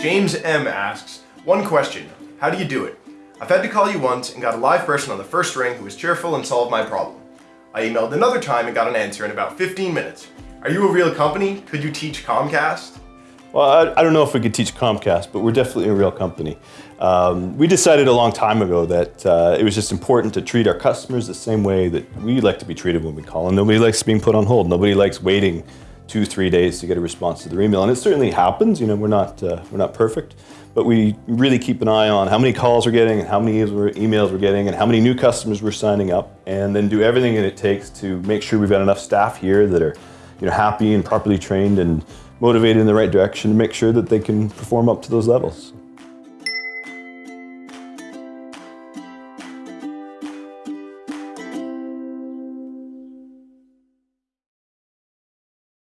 James M asks, one question, how do you do it? I've had to call you once and got a live person on the first ring who was cheerful and solved my problem. I emailed another time and got an answer in about 15 minutes. Are you a real company? Could you teach Comcast? Well, I, I, don't know if we could teach Comcast, but we're definitely a real company. Um, we decided a long time ago that uh, it was just important to treat our customers the same way that we like to be treated when we call, and nobody likes being put on hold. Nobody likes waiting two, three days to get a response to their email, and it certainly happens. You know, we're not uh, we're not perfect, but we really keep an eye on how many calls we're getting, and how many emails we're getting, and how many new customers we're signing up, and then do everything that it takes to make sure we've got enough staff here that are, you know, happy and properly trained and motivated in the right direction to make sure that they can perform up to those levels.